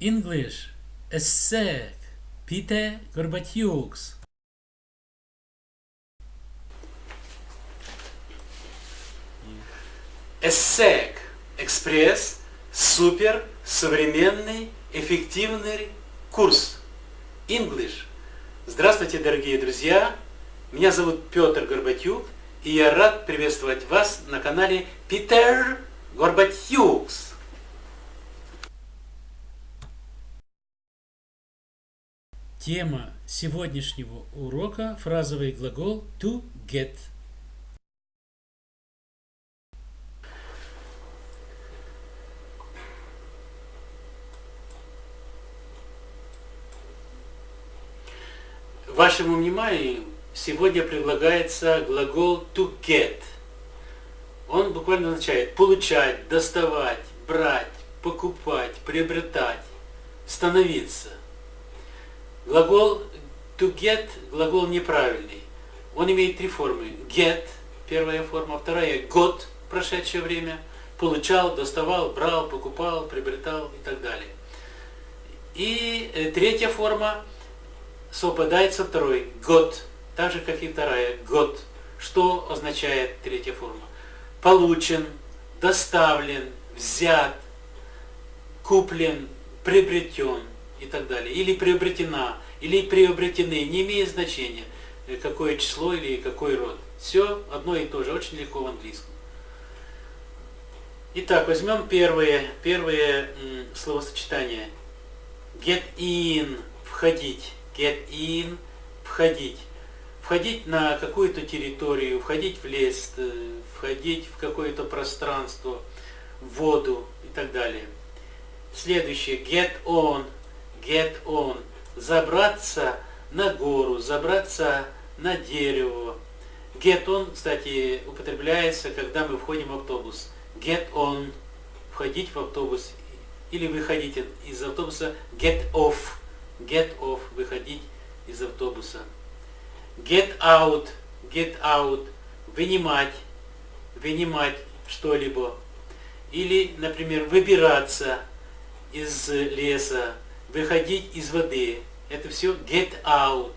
English Essek Pite Gorbatyuks ESSEC Экспресс Супер Современный Эффективный Курс English Здравствуйте, дорогие друзья! Меня зовут Петр Горбатюк, и я рад приветствовать вас на канале Питер Горбатюкс. Тема сегодняшнего урока – фразовый глагол to get. Вашему вниманию сегодня предлагается глагол to get. Он буквально означает получать, доставать, брать, покупать, приобретать, становиться. Глагол to get, глагол неправильный. Он имеет три формы. Get, первая форма, вторая got, прошедшее время, получал, доставал, брал, покупал, приобретал и так далее. И э, третья форма совпадает со второй, got, так же, как и вторая, got. Что означает третья форма? Получен, доставлен, взят, куплен, приобретен и так далее. Или приобретена, или приобретены, не имеет значения, э, какое число или какой род. Все одно и то же, очень легко в английском. Итак, возьмем первое, первое словосочетание. Get in, входить. Get in, входить. Входить на какую-то территорию, входить в лес, э, входить в какое-то пространство, в воду и так далее. Следующее. Get on, get on, забраться на гору, забраться на дерево. Get on, кстати, употребляется, когда мы входим в автобус. Get on, входить в автобус. Или выходить из автобуса. Get off, get off, выходить из автобуса. Get out, get out, вынимать, вынимать что-либо. Или, например, выбираться из леса, выходить из воды. Это все get out.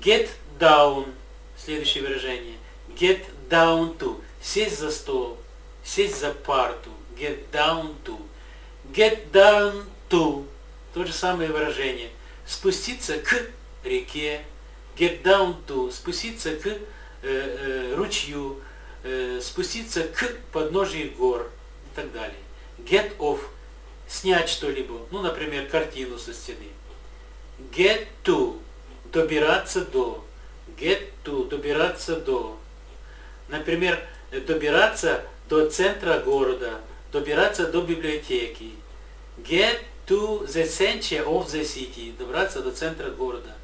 Get down. Следующее выражение. Get down to. Сесть за стол. Сесть за парту. Get down to. Get down to. То же самое выражение. Спуститься к реке. Get down to. Спуститься к э, э, ручью. Э, спуститься к подножию гор. И так далее. Get off снять что-либо, ну, например, картину со стены. Get to, добираться до. Get to, добираться до. Например, добираться до центра города, добираться до библиотеки. Get to the center of the city, добраться до центра города.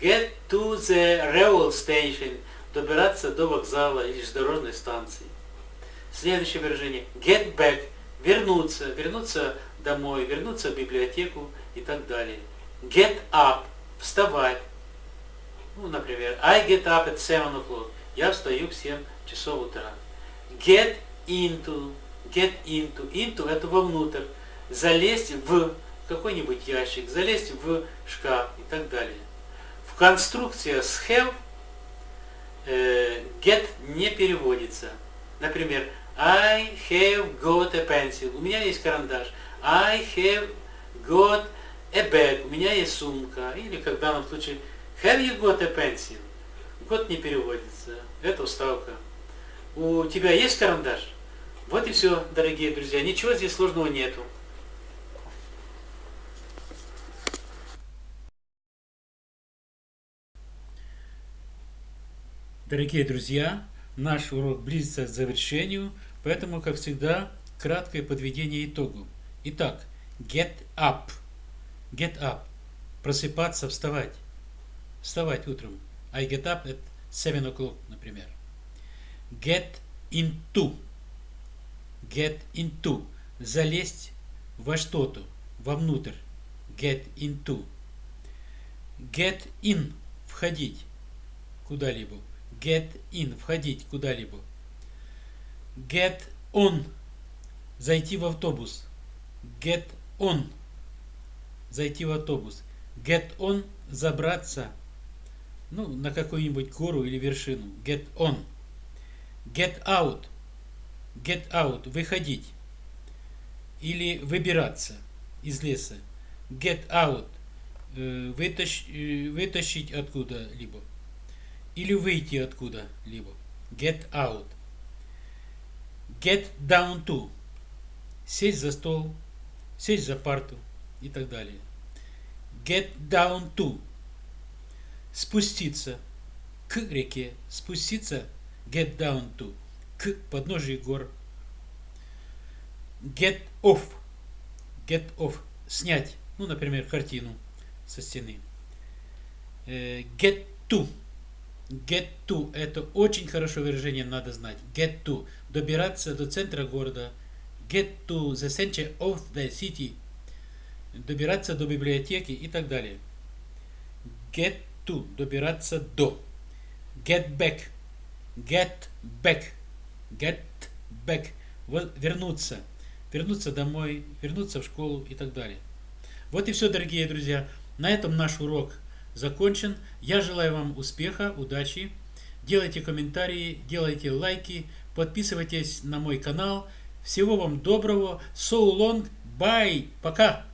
Get to the railway station, добираться до вокзала или железнодорожной станции. Следующее выражение. Get back, вернуться, вернуться домой, вернуться в библиотеку и так далее. Get up, вставать. Ну, например, I get up at 7 o'clock. Я встаю в 7 часов утра. Get into, get into. Into это вовнутрь. Залезть в какой-нибудь ящик, залезть в шкаф и так далее. В конструкции с have э, get не переводится. Например, I have got a pencil. У меня есть карандаш. I have got a bag. У меня есть сумка. Или, как в данном случае, have you got a pencil? Год не переводится. Это уставка. У тебя есть карандаш? Вот и все, дорогие друзья. Ничего здесь сложного нету. Дорогие друзья, наш урок близится к завершению, поэтому, как всегда, краткое подведение итогу. Итак, get up. Get up. Просыпаться, вставать. Вставать утром. I get up at 7 o'clock, например. Get into. Get into. Залезть во что-то, вовнутрь. Get into. Get in. Входить куда-либо. Get in. Входить куда-либо. Get on. Зайти в автобус get on, зайти в автобус. Get on – забраться ну, на какую-нибудь гору или вершину. Get on. Get out. Get out. Выходить. Или выбираться из леса. Get out. Э, вытащ, э, вытащить откуда-либо. Или выйти откуда-либо. Get out. Get down to. Сесть за стол, сесть за парту и так далее. Get down to. Спуститься к реке. Спуститься. Get down to. К подножию гор. Get off. Get off. Снять. Ну, например, картину со стены. Э, get to. Get to. Это очень хорошее выражение, надо знать. Get to. Добираться до центра города. Get to the center of the city. Добираться до библиотеки и так далее. Get to. Добираться до. Get back. Get back. Get back. Вернуться. Вернуться домой, вернуться в школу и так далее. Вот и все, дорогие друзья. На этом наш урок закончен. Я желаю вам успеха, удачи. Делайте комментарии, делайте лайки, подписывайтесь на мой канал. Всего вам доброго. So long. Bye. Пока.